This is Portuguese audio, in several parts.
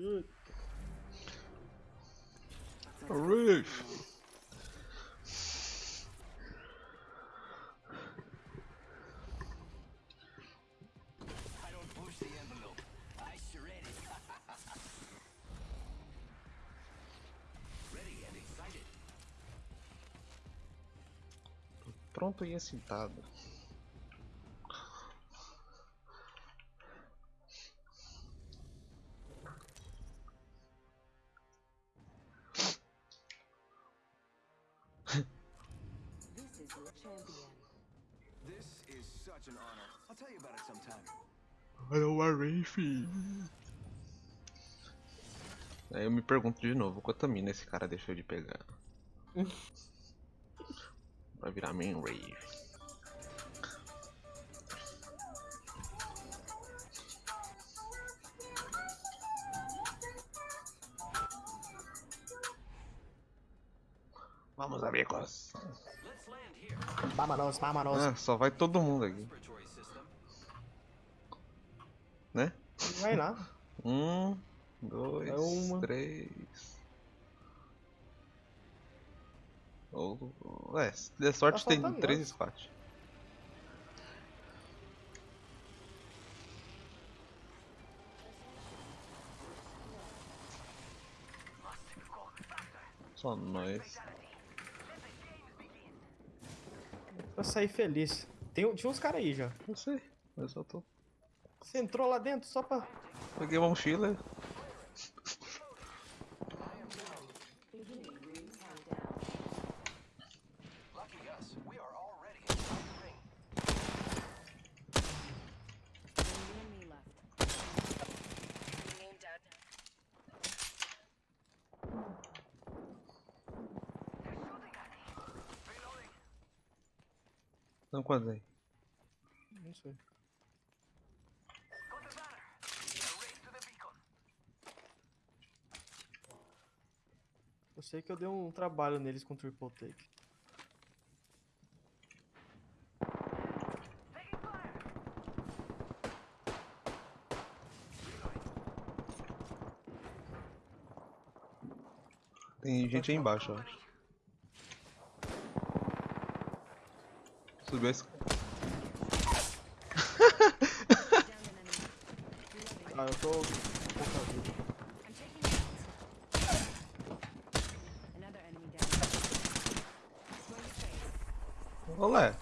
And excited. Pronto e excitado. Champion. This is such an honor. I'll tell you about it sometime. Olha o Riff. Aí eu me pergunto de novo, quanta mina esse cara deixou de pegar? Vai virar main rave. Vamos, amigos. Vámonos, vámonos. Ah, só vai todo mundo aqui, né? Vai lá. Um, dois, É três. Ou. É, se der sorte Tá tem três squats. Só nós. Pra sair feliz. Tem, tinha uns caras aí já. Não sei, mas eu tô. Você entrou lá dentro só pra. Peguei uma mochila. Não aí? Não sei. Eu sei que eu dei um trabalho neles com triple take. Tem gente aí embaixo, eu acho. Enemy. Reloading. Ah, eu tô pouca vida. Olé.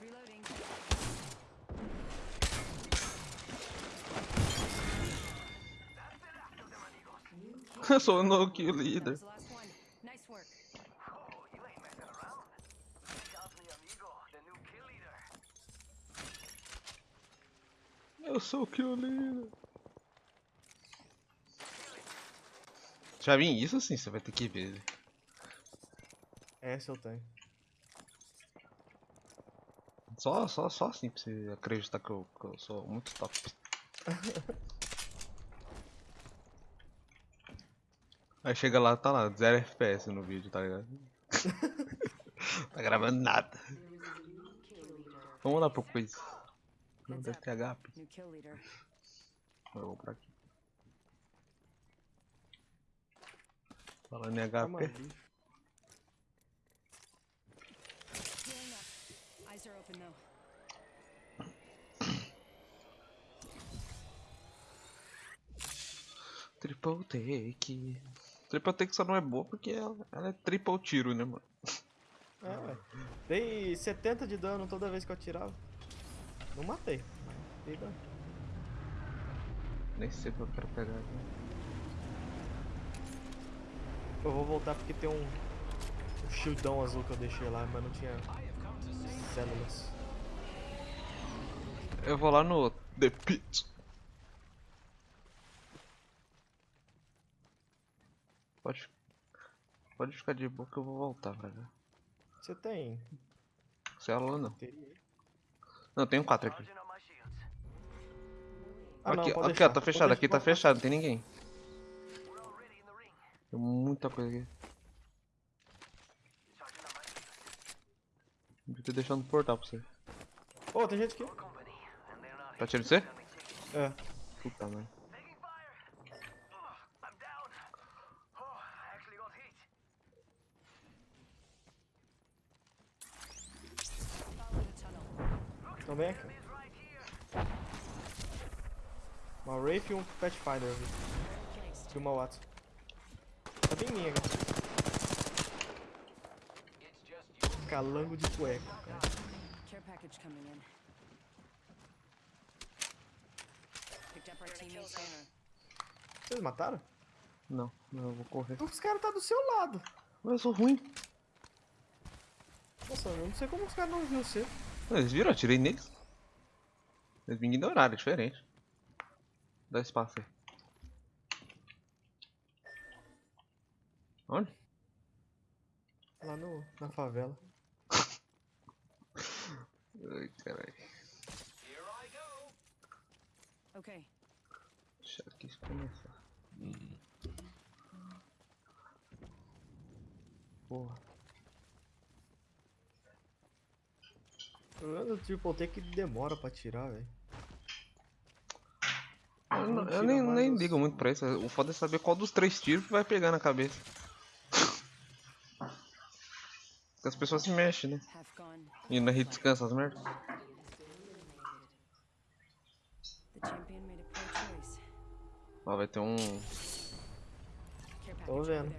Reloading. Eu sou o no kill leader. was the last one. Nice work. Oh, you ain't messing around. Got me amigo, the new kill leader. Eu sou leader. Já vim isso sim, você vai ter que ver. Essa eu tenho. Só, só, só assim pra você acreditar que eu, que eu sou muito top. Aí chega lá, tá lá, 0 FPS no vídeo, tá ligado? tá gravando nada. Vamos lá pro quiz. Não deve ter HP. Eu vou por aqui. Falando em HP. aí. Healing up. Eyes are open though. Triple take. Triple take só não é boa porque ela, ela é triple tiro, né, mano? É, ué. Dei 70 de dano toda vez que eu atirava. Não matei. mas. Nem sei o que eu quero pegar aqui. Eu vou voltar porque tem um, um shieldão azul que eu deixei lá, mas não tinha células. Eu vou lá no The Pit. Pode, pode ficar de boa que eu vou voltar pra cá. Você tem Célula não. bateria aí? Não, tem um 4 aqui. Ah, não, aqui, pode aqui ó, tá fechado, aqui tá fechado, não tem ninguém. Tem muita coisa aqui. Devia ter deixado no portal pra você. Ô, tem gente aqui. Tá tirando você? É. Puta merda. Here. Uma Wraith e um Pathfinder. E uma Watson. Tá bem minha, cara. Calango de cueca. cara. Care package coming in. Picked up our teammate's scanner. Vocês mataram? Não, não, eu vou correr. Os caras tá do seu lado. Mas eu sou ruim. Nossa, eu não sei como os caras não viram você. Eles viram? Eu atirei neles. Eles me ignoraram, é diferente. Dá espaço aí. Onde? Lá no, na favela. Ai, caralho. Okay. Deixa aqui começar. Porra. Problema do Triple T é que demora pra tirar, velho. Eu, não- eu nem, nem os- ligo muito pra isso. O foda é saber qual dos três tiros que vai pegar na cabeça. Porque as pessoas se mexem, né? E na rede descansa as merdas. Ó, vai ter um. Over vendo.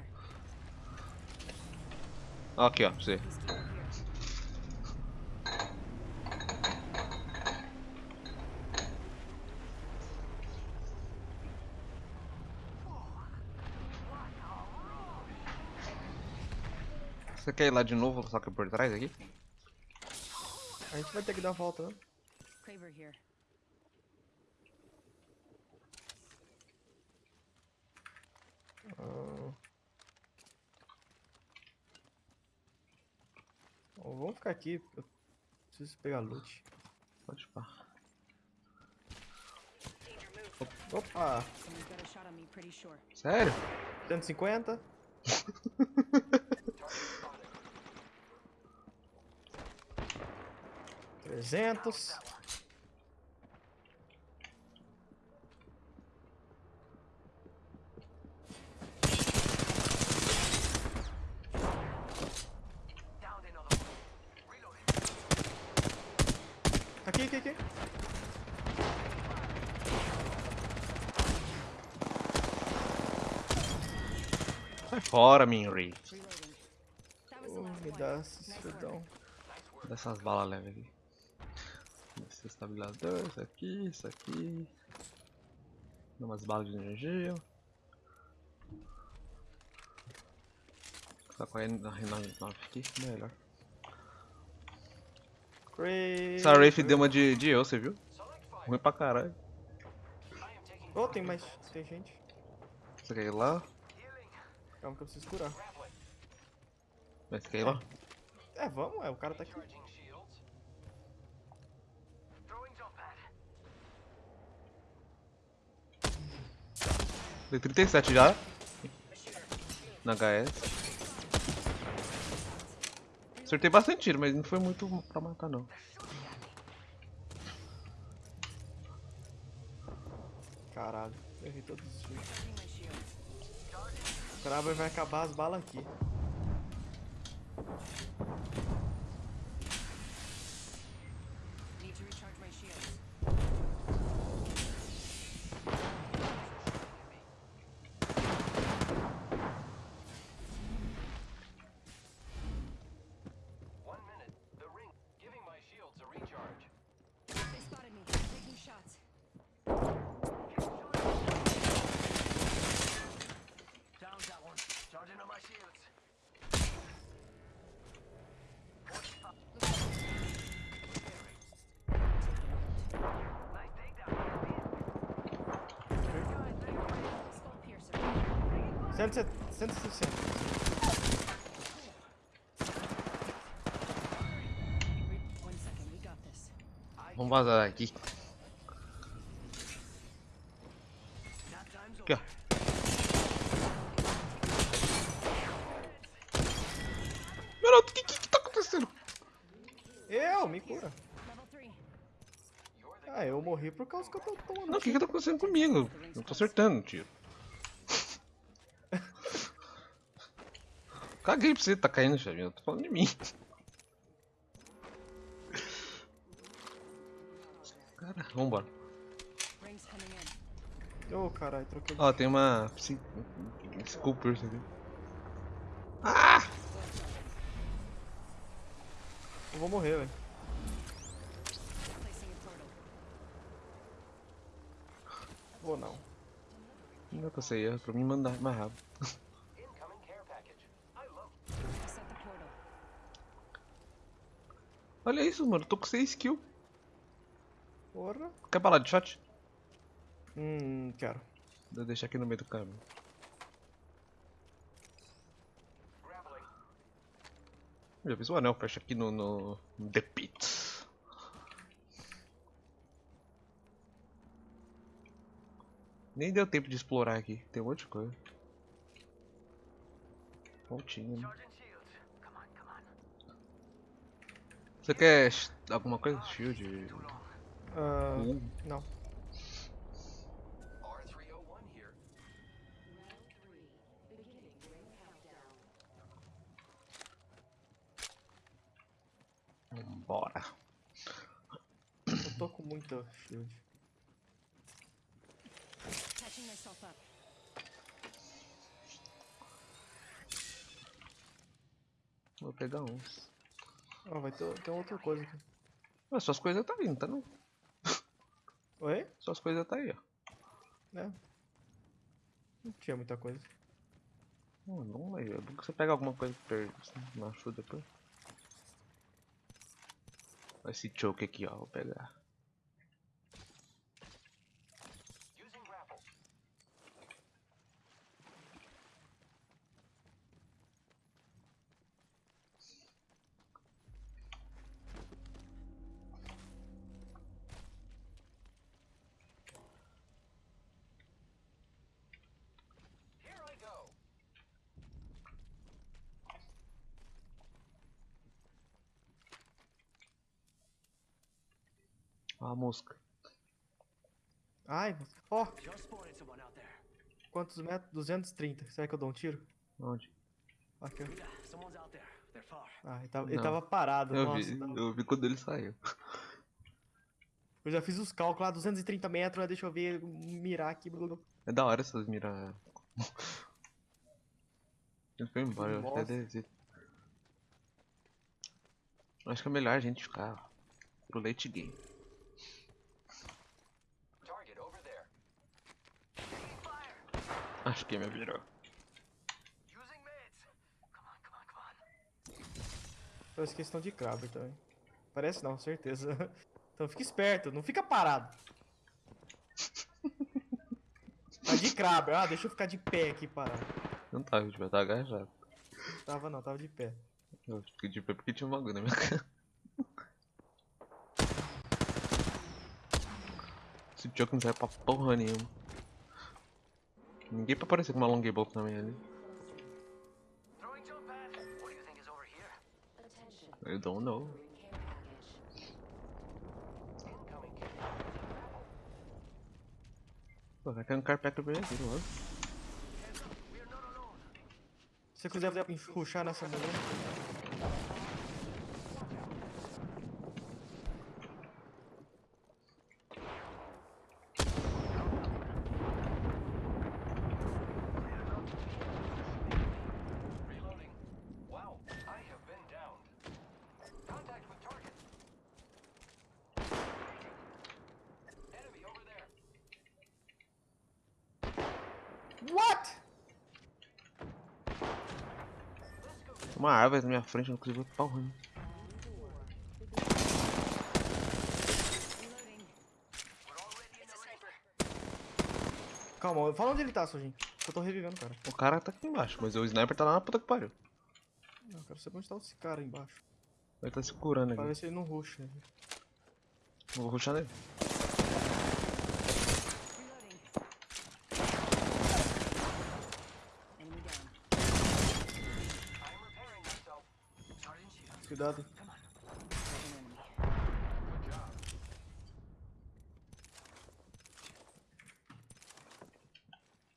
Ó, aqui, ó, pra você. Você quer ir lá de novo, só que por trás aqui? A gente vai ter que dar a volta, né? Ah. Vamos ficar aqui. Eu preciso pegar loot. Pode pá. Opa! Sério? 150? 300. Aqui, aqui, aqui. Sai fora, Minri. Oh, me dá esses fedão. Dessas balas leves aqui. Esse estabilizador, isso aqui, isso aqui. Dá umas balas de energia. Tá com a N9 aqui, melhor. Essa Wraith deu uma de, de eu, você viu? Ruim pra caralho. Oh, tem mais. Tem gente. Você quer ir lá? Calma que eu preciso curar. Mas você quer ir lá? É, vamos, é, o cara tá aqui. Dei 37 já. Na HS. Acertei bastante tiro, mas não foi muito pra matar não. Caralho, errei todos os tiros. O Kraber vai acabar as balas aqui. Headshots. Down that one. Charging on my shields. Sense it, sense it, sense Vamos vazar aqui. É, eu morri por causa que eu tô tomando. Não, o que que tá acontecendo comigo? Eu tô acertando o tiro. Caguei pra você, tá caindo. Eu tô falando de mim. Cara, vambora. Ô, caralho, troquei. Ó, tem uma. Psi... Sculptor aqui. Eu vou morrer, velho. Placing a portal. Vou não. Não dá pra sair, é pra mim mandar mais rápido. Olha isso, mano. Tô com 6 kills. Porra. Quer falar de shot? Hum, quero. Vou deixar aqui no meio do caminho. Já fiz o anel, fecha aqui no, no, no The Pit. Nem deu tempo de explorar aqui, tem um monte de coisa. Pontinho, né? Você quer alguma coisa? Shield? Uh, não. R301 here. Vambora. Eu tô com muita shield. Catching myself up. Vou pegar uns. Ó, vai ter, tem outra coisa aqui. Ah, suas coisas tá vindo, tá não? Oi? Suas coisas tá aí, ó. É. Não tinha muita coisa. Hum, não aí, é bom que você pega alguma coisa per... machuca depois. Esse choke aqui, ó, vou pegar. Ó a mosca. Ai, ó, there. quantos metros? 230. Será que eu dou um tiro? Onde? Aqui, ó. Ah, ele tava, ele tava parado. Eu Nossa, vi, tava- eu vi quando ele saiu. eu já fiz os cálculos lá, 230 metros, né, deixa eu ver, mirar aqui. É da hora essas miras. Ele foi embora, eu até desci. Acho que é melhor a gente ficar pro late game. Acho que me virou. On. Eu esqueci questão de Kraber também. Parece não, certeza. Então fica esperto, não fica parado. Tá de Kraber, ah, deixa eu ficar de pé aqui parado. Não tava, a gente vai estar agachado. Tava não, tava de pé. Eu fiquei de pé porque tinha um bagulho na minha cara. Esse jogo não serve pra porra nenhuma. Ninguém pra aparecer com uma na minha ali. I don't know. Pô, vai cair um carpete pra ele aqui, alone. Se você quiser puxar nessa mulher. Uma árvore na minha frente, eu não consigo ver a ring. sniper. Calma, fala onde ele tá, Sojin. Eu tô revivendo o cara. O cara tá aqui embaixo, mas o sniper tá lá na puta que pariu. Não, eu quero saber onde tá esse cara embaixo. Ele tá se curando Pra aqui. ver se ele não rusha. né? Vou rushar nele. Cuidado.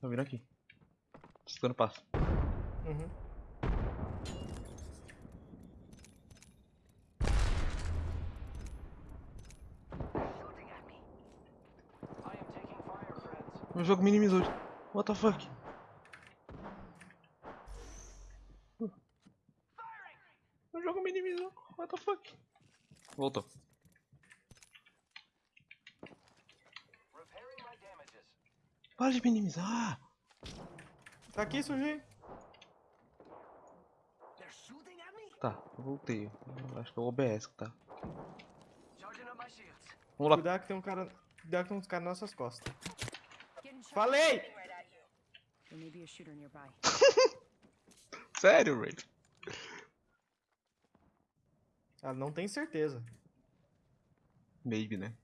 Tô vindo aqui. Escutando passo. Uhum. O jogo minimizou. What the fuck? Voltou. Para de minimizar. Tá aqui, me? Tá, eu voltei. Acho que é o OBS que tá. Vamos lá. Cuidado que tem um cara. Cuidado que tem uns caras nas nossas costas. Falei! There may be a shooter nearby. Sério, Ray? Ela não tem certeza. Maybe, né?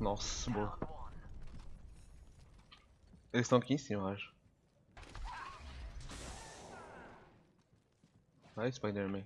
Nossa, boa. Eles estão aqui em cima, eu acho. Vai, Spider-Man.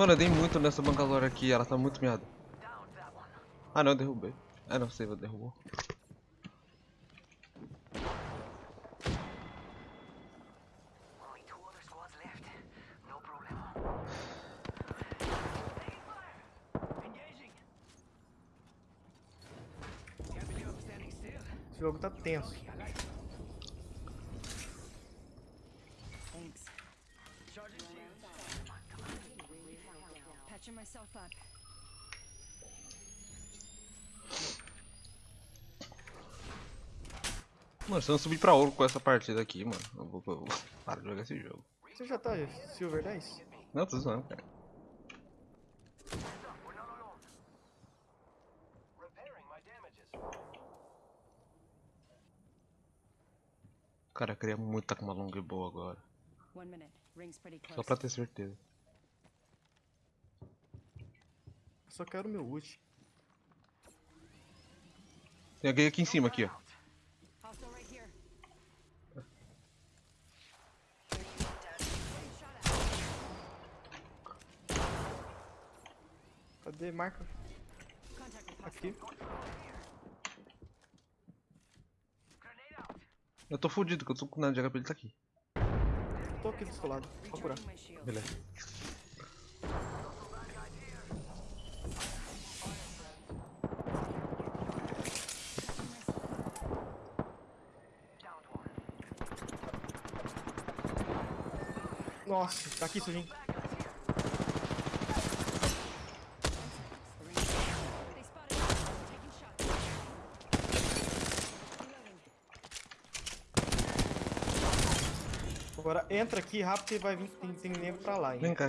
Mano, eu dei muito nessa Bangalore aqui, ela tá muito miada. Ah não, derrubei. Ah não, você derrubou. Esse jogo tá tenso. Up. Mano, se eu não subir pra ouro com essa partida aqui, mano, eu vou, eu vou parar de jogar esse jogo. Você já tá Silver 10? Não, tô zoando, cara. Cara, eu queria muito estar com uma long boa agora. Só pra ter certeza. Eu só quero meu ult. Tem alguém aqui em cima, aqui, ó. Cadê? Marca. Aqui. Grenade out. Eu tô fudido, que eu tô com nada de HP, ele tá aqui. Tô aqui do seu lado. Vou curar. Recharging my shield. Beleza. Nossa, tá aqui, sujinho. Agora entra aqui rápido que vai vir. Tem, tem nego pra lá, hein? Vem cá,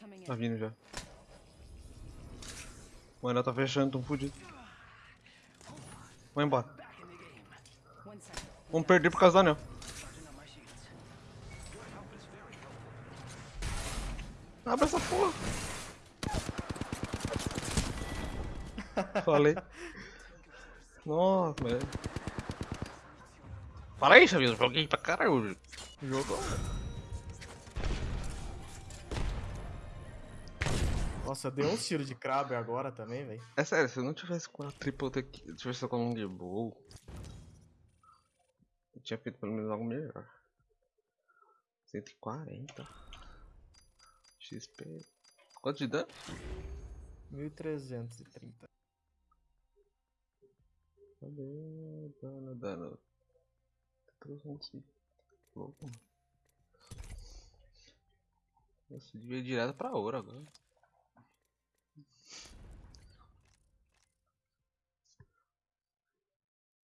coming Tá in. vindo já. Mano, ela tá fechando, tão fudido. Vai embora. Vamos perder por causa do anel. Abre essa porra. Falei. Nossa, velho. Fala aí, Xavier. Joguei pra caralho hoje. Jogou. Nossa, deu um tiro de crab agora também, velho. É sério, se eu não tivesse com a triple T, se eu tivesse com a long bow, eu tinha feito pelo menos algo melhor. 140 XP. Quanto de dano? 1330. Cadê? Dano, dano. 300. Louco, mano. Nossa, devia ir direto pra ouro agora.